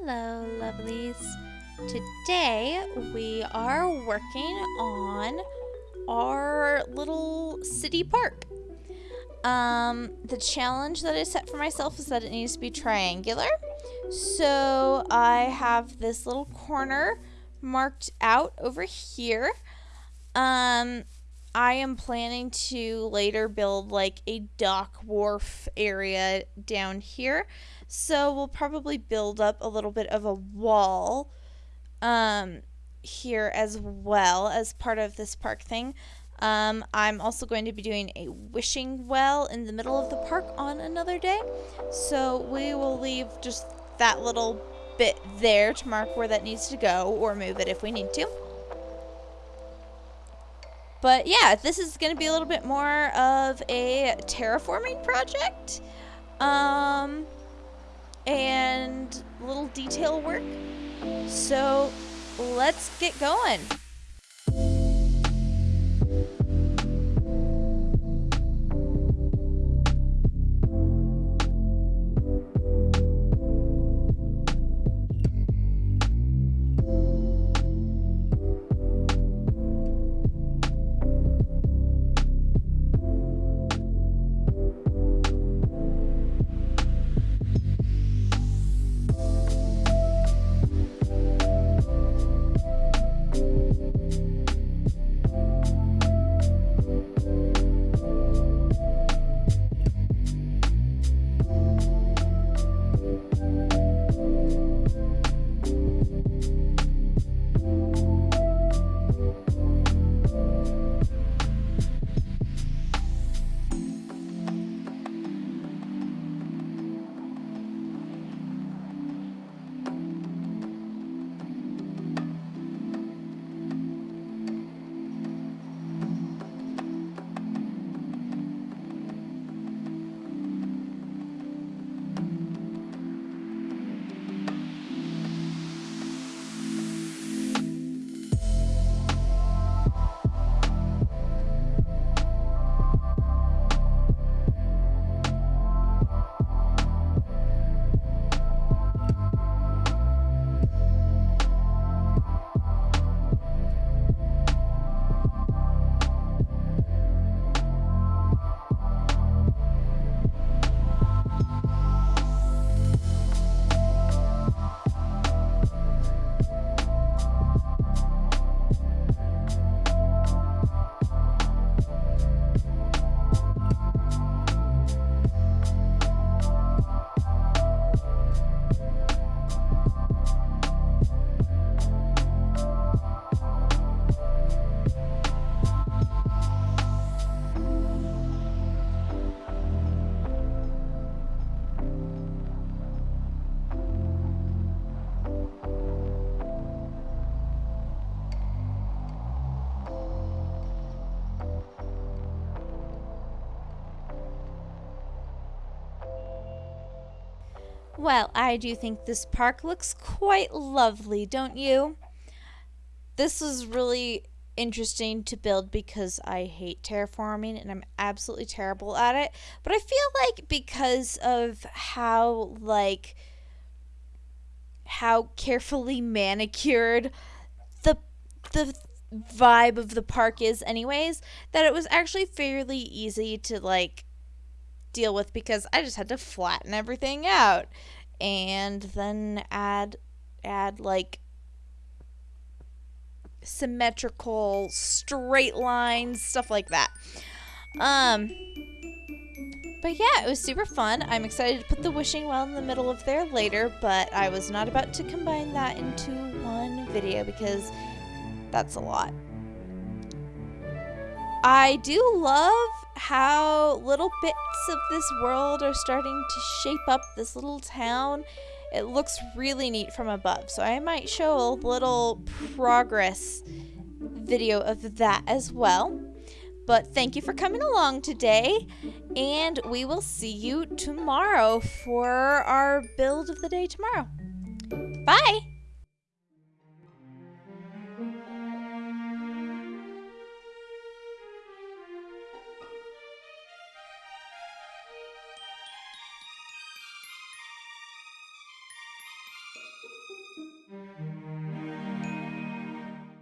Hello, lovelies. Today we are working on our little city park. Um, the challenge that I set for myself is that it needs to be triangular. So I have this little corner marked out over here. Um, I am planning to later build like a dock wharf area down here. So we'll probably build up a little bit of a wall um, here as well as part of this park thing. Um, I'm also going to be doing a wishing well in the middle of the park on another day. So we will leave just that little bit there to mark where that needs to go or move it if we need to. But yeah, this is going to be a little bit more of a terraforming project. Um, and little detail work. So let's get going. Well, I do think this park looks quite lovely, don't you? This was really interesting to build because I hate terraforming and I'm absolutely terrible at it. But I feel like because of how like how carefully manicured the the vibe of the park is anyways, that it was actually fairly easy to like deal with because I just had to flatten everything out. And then add add like symmetrical straight lines stuff like that. Um but yeah it was super fun. I'm excited to put the wishing well in the middle of there later but i was not about to combine that into one video because that's a lot I do love how little bits of this world are starting to shape up this little town. It looks really neat from above, so I might show a little progress video of that as well. But thank you for coming along today, and we will see you tomorrow for our build of the day tomorrow. Bye!